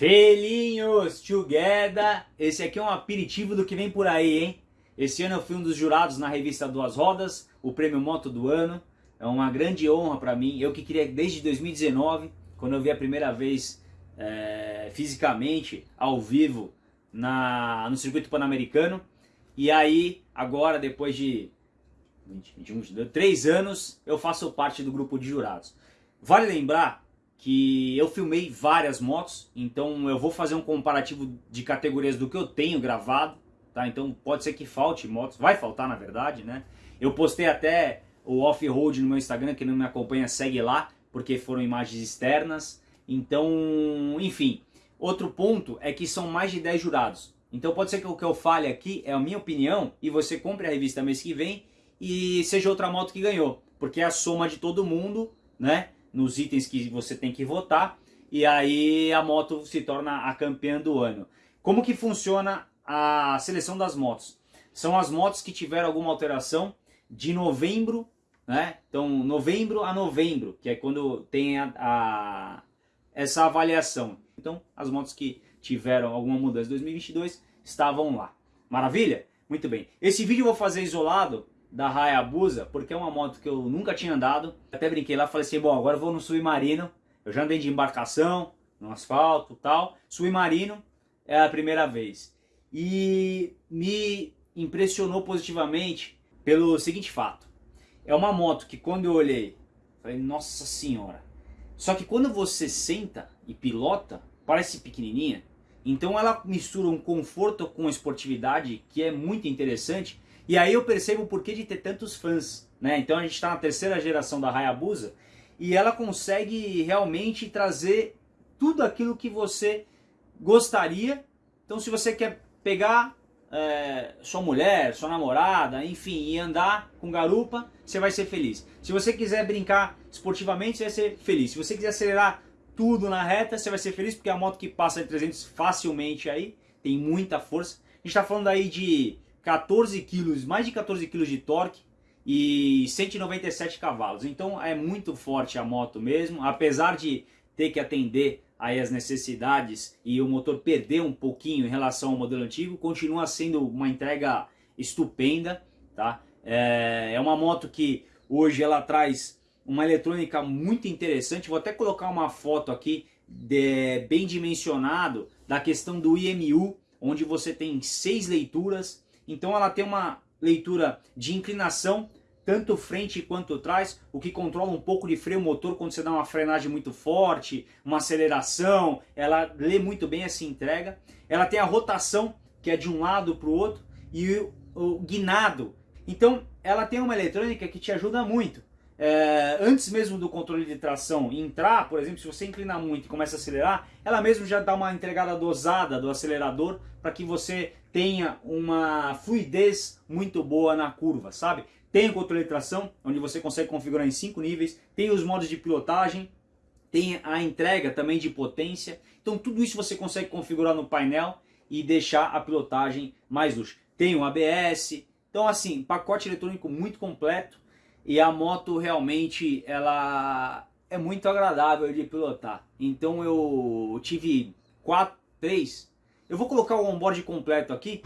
Felinhos together! Esse aqui é um aperitivo do que vem por aí, hein? Esse ano eu fui um dos jurados na revista Duas Rodas, o prêmio Moto do ano. É uma grande honra para mim. Eu que queria desde 2019, quando eu vi a primeira vez é, fisicamente, ao vivo, na, no circuito pan-americano. E aí, agora, depois de 20, 21, 22, 3 anos, eu faço parte do grupo de jurados. Vale lembrar que eu filmei várias motos, então eu vou fazer um comparativo de categorias do que eu tenho gravado, tá? Então pode ser que falte motos, vai faltar na verdade, né? Eu postei até o off-road no meu Instagram, quem não me acompanha segue lá, porque foram imagens externas. Então, enfim, outro ponto é que são mais de 10 jurados. Então pode ser que o que eu fale aqui é a minha opinião e você compre a revista mês que vem e seja outra moto que ganhou, porque é a soma de todo mundo, né? Nos itens que você tem que votar e aí a moto se torna a campeã do ano. Como que funciona a seleção das motos? São as motos que tiveram alguma alteração de novembro, né? Então, novembro a novembro, que é quando tem a, a essa avaliação. Então, as motos que tiveram alguma mudança em 2022 estavam lá. Maravilha? Muito bem. Esse vídeo eu vou fazer isolado da Hayabusa, porque é uma moto que eu nunca tinha andado. Até brinquei lá, falei assim, bom, agora eu vou no submarino. Eu já andei de embarcação, no asfalto tal. Submarino é a primeira vez. E me impressionou positivamente pelo seguinte fato. É uma moto que quando eu olhei, falei, nossa senhora. Só que quando você senta e pilota, parece pequenininha. Então ela mistura um conforto com esportividade que é muito interessante e aí eu percebo o porquê de ter tantos fãs. Né? Então a gente está na terceira geração da Hayabusa e ela consegue realmente trazer tudo aquilo que você gostaria. Então se você quer pegar é, sua mulher, sua namorada, enfim, e andar com garupa, você vai ser feliz. Se você quiser brincar esportivamente, você vai ser feliz. Se você quiser acelerar tudo na reta, você vai ser feliz, porque é a moto que passa de 300 facilmente aí, tem muita força. A gente está falando aí de 14 quilos, mais de 14 quilos de torque e 197 cavalos. Então é muito forte a moto mesmo, apesar de ter que atender aí as necessidades e o motor perder um pouquinho em relação ao modelo antigo, continua sendo uma entrega estupenda, tá? É, é uma moto que hoje ela traz uma eletrônica muito interessante, vou até colocar uma foto aqui de, bem dimensionado da questão do IMU, onde você tem seis leituras, então ela tem uma leitura de inclinação, tanto frente quanto trás, o que controla um pouco de freio motor quando você dá uma frenagem muito forte, uma aceleração, ela lê muito bem essa entrega. Ela tem a rotação, que é de um lado para o outro, e o, guinado. Então ela tem uma eletrônica que te ajuda muito é, antes mesmo do controle de tração entrar, por exemplo, se você inclinar muito e começa a acelerar, ela mesmo já dá uma entregada dosada do acelerador para que você tenha uma fluidez muito boa na curva, sabe? Tem o controle de tração, onde você consegue configurar em cinco níveis, tem os modos de pilotagem, tem a entrega também de potência, então tudo isso você consegue configurar no painel e deixar a pilotagem mais luxo. Tem o ABS, então assim, pacote eletrônico muito completo, e a moto realmente ela é muito agradável de pilotar. Então eu tive quatro, três. Eu vou colocar o onboard completo aqui.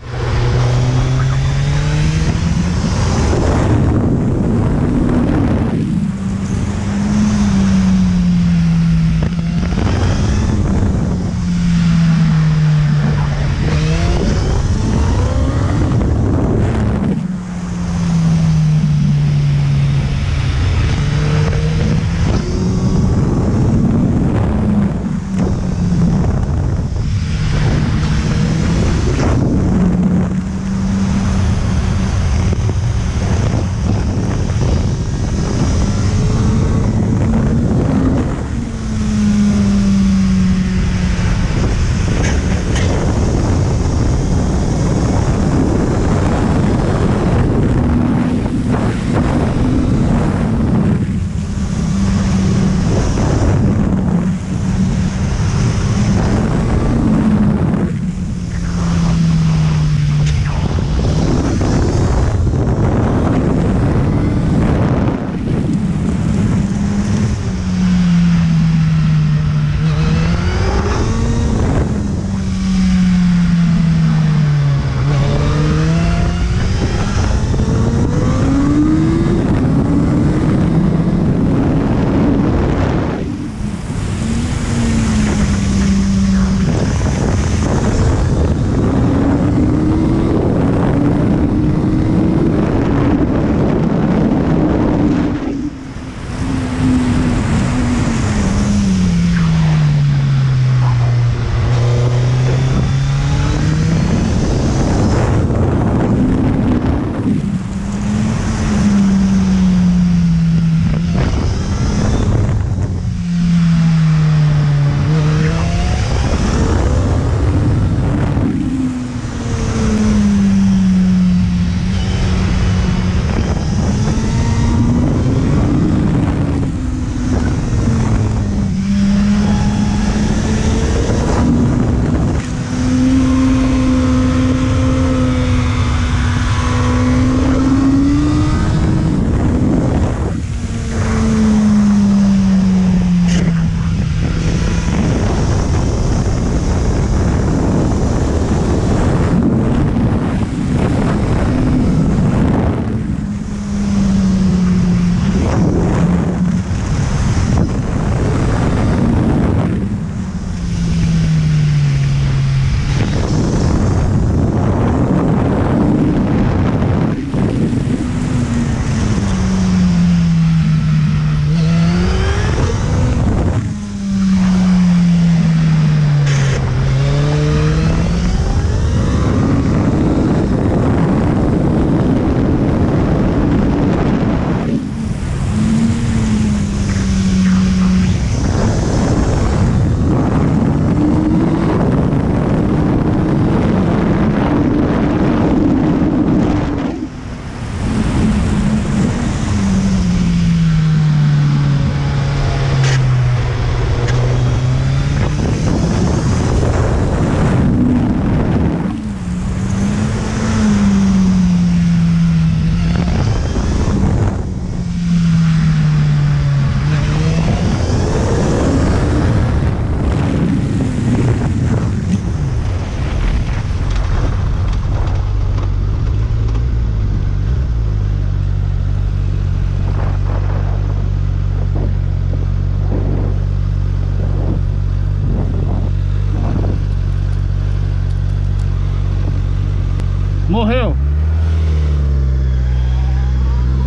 Morreu.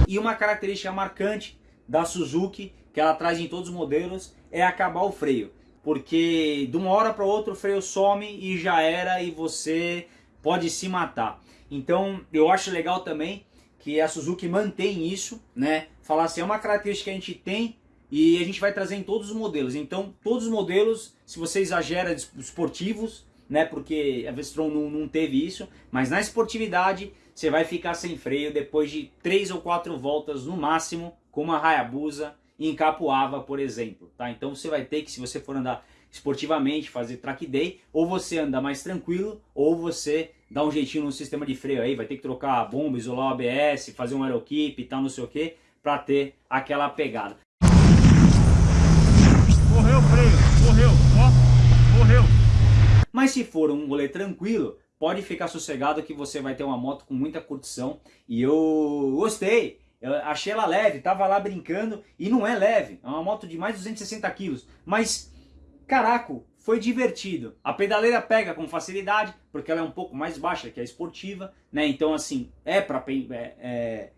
E uma característica marcante da Suzuki, que ela traz em todos os modelos, é acabar o freio. Porque de uma hora para outra o freio some e já era e você pode se matar. Então eu acho legal também que a Suzuki mantém isso, né? Falar assim, é uma característica que a gente tem e a gente vai trazer em todos os modelos. Então todos os modelos, se você exagera esportivos, né? Porque a Vestron não, não teve isso, mas na esportividade você vai ficar sem freio depois de três ou quatro voltas no máximo com uma Hayabusa em Capuava, por exemplo, tá? Então você vai ter que, se você for andar esportivamente, fazer track day, ou você anda mais tranquilo, ou você dá um jeitinho no sistema de freio aí, vai ter que trocar a bomba, isolar o ABS, fazer um aerokeep e tal, não sei o que, para ter aquela pegada. Morreu o freio, morreu, ó, morreu. Mas se for um rolê tranquilo, pode ficar sossegado que você vai ter uma moto com muita curtição. E eu gostei, eu achei ela leve, tava lá brincando e não é leve, é uma moto de mais de 260 quilos. Mas, caraca, foi divertido. A pedaleira pega com facilidade, porque ela é um pouco mais baixa que a esportiva, né? Então, assim, é para é, é,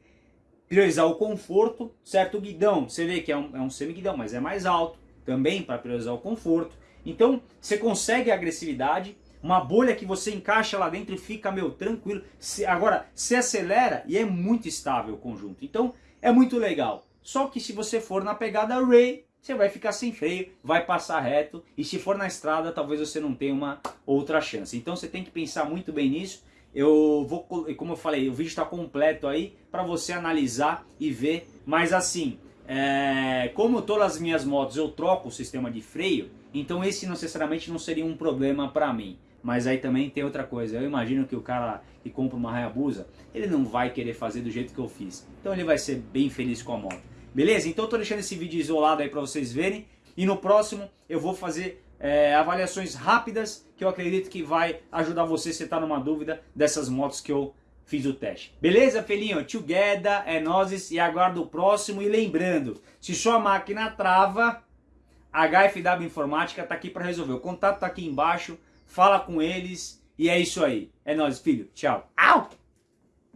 priorizar o conforto, certo? O guidão, você vê que é um, é um semi-guidão, mas é mais alto, também para priorizar o conforto. Então, você consegue a agressividade, uma bolha que você encaixa lá dentro e fica, meu, tranquilo. Se, agora, se acelera e é muito estável o conjunto. Então, é muito legal. Só que se você for na pegada Ray, você vai ficar sem freio, vai passar reto. E se for na estrada, talvez você não tenha uma outra chance. Então, você tem que pensar muito bem nisso. Eu vou, como eu falei, o vídeo está completo aí para você analisar e ver. Mas assim, é, como todas as minhas motos eu troco o sistema de freio, então esse necessariamente não seria um problema para mim. Mas aí também tem outra coisa, eu imagino que o cara que compra uma Hayabusa, ele não vai querer fazer do jeito que eu fiz. Então ele vai ser bem feliz com a moto. Beleza? Então eu tô deixando esse vídeo isolado aí para vocês verem. E no próximo eu vou fazer é, avaliações rápidas que eu acredito que vai ajudar você se está numa dúvida dessas motos que eu fiz o teste. Beleza, felinho? Together, é nozes e aguardo o próximo. E lembrando, se sua máquina trava, a HFW Informática está aqui para resolver. O contato está aqui embaixo fala com eles e é isso aí. É nóis, filho. Tchau. Au!